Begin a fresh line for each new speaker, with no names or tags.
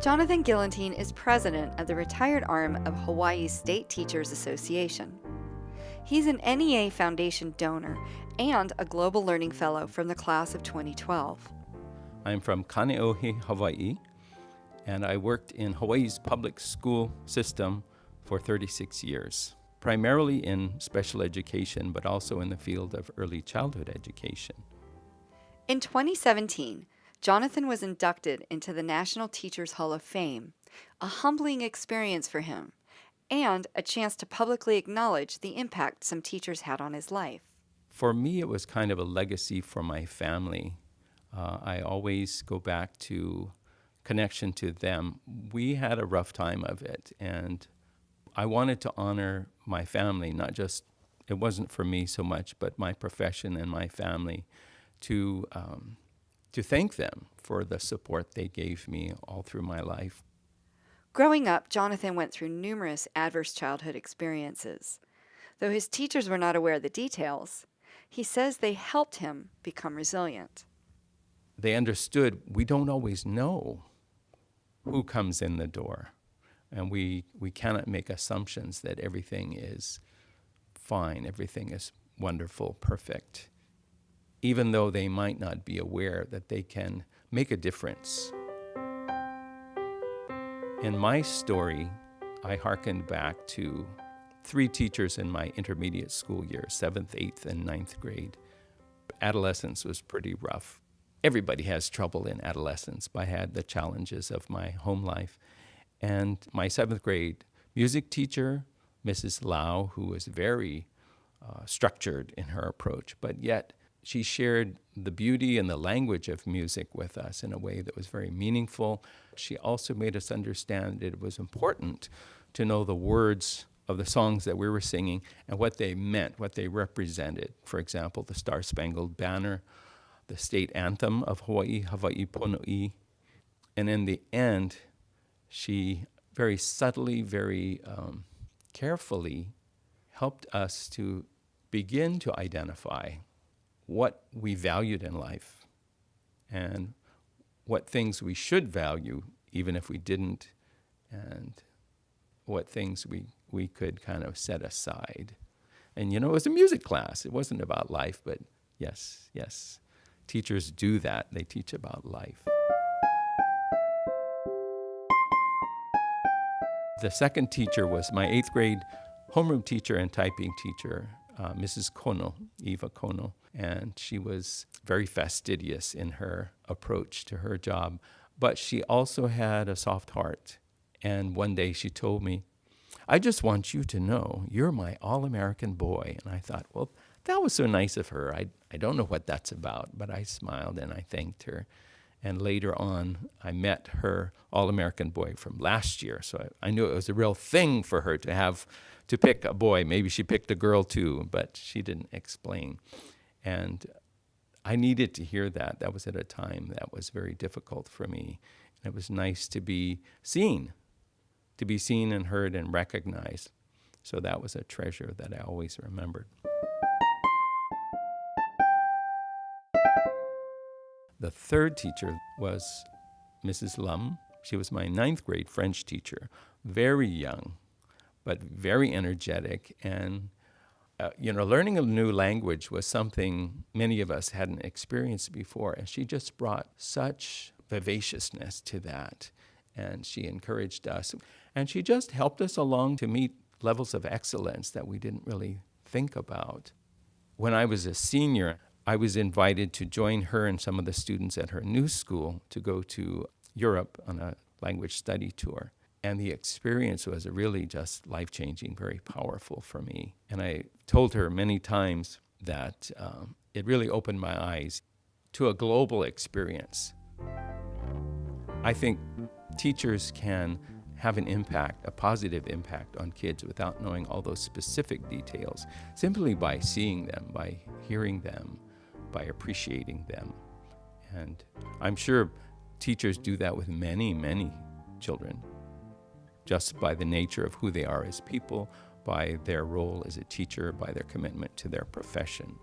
Jonathan Gillentine is president of the retired arm of Hawaii's State Teachers Association. He's an NEA Foundation donor and a Global Learning Fellow from the class of 2012.
I'm from Kaneohe, Hawaii, and I worked in Hawaii's public school system for 36 years, primarily in special education, but also in the field of early childhood education.
In 2017, Jonathan was inducted into the National Teachers Hall of Fame, a humbling experience for him, and a chance to publicly acknowledge the impact some teachers had on his life.
For me, it was kind of a legacy for my family. Uh, I always go back to connection to them. We had a rough time of it, and I wanted to honor my family, not just, it wasn't for me so much, but my profession and my family, to, um, to thank them for the support they gave me all through my life.
Growing up, Jonathan went through numerous adverse childhood experiences. Though his teachers were not aware of the details, he says they helped him become resilient.
They understood we don't always know who comes in the door, and we, we cannot make assumptions that everything is fine, everything is wonderful, perfect, even though they might not be aware that they can make a difference. In my story, I hearkened back to three teachers in my intermediate school year, seventh, eighth, and ninth grade. Adolescence was pretty rough. Everybody has trouble in adolescence, but I had the challenges of my home life. And my seventh grade music teacher, Mrs. Lau, who was very uh, structured in her approach, but yet she shared the beauty and the language of music with us in a way that was very meaningful. She also made us understand it was important to know the words of the songs that we were singing and what they meant, what they represented. For example, the Star Spangled Banner, the state anthem of Hawaii, Hawaii Pono'i. And in the end, she very subtly, very um, carefully helped us to begin to identify what we valued in life and what things we should value even if we didn't and what things we, we could kind of set aside. And you know, it was a music class. It wasn't about life, but yes, yes. Teachers do that. They teach about life. The second teacher was my eighth grade homeroom teacher and typing teacher, uh, Mrs. Kono, Eva Kono, and she was very fastidious in her approach to her job. But she also had a soft heart. And one day she told me, I just want you to know you're my all American boy. And I thought, well, that was so nice of her. I, I don't know what that's about, but I smiled and I thanked her. And later on, I met her All American boy from last year. So I, I, knew it was a real thing for her to have to pick a boy. Maybe she picked a girl too, but she didn't explain. And I needed to hear that. That was at a time that was very difficult for me. And it was nice to be seen, to be seen and heard and recognized. So that was a treasure that I always remembered. The third teacher was Mrs. Lum. She was my ninth grade French teacher, very young, but very energetic. And, uh, you know, learning a new language was something many of us hadn't experienced before. And she just brought such vivaciousness to that. And she encouraged us. And she just helped us along to meet levels of excellence that we didn't really think about. When I was a senior, I was invited to join her and some of the students at her new school to go to Europe on a language study tour. And the experience was really just life changing, very powerful for me. And I told her many times that um, it really opened my eyes to a global experience. I think teachers can have an impact, a positive impact on kids without knowing all those specific details, simply by seeing them, by hearing them, by appreciating them. And I'm sure teachers do that with many, many children just by the nature of who they are as people, by their role as a teacher, by their commitment to their profession.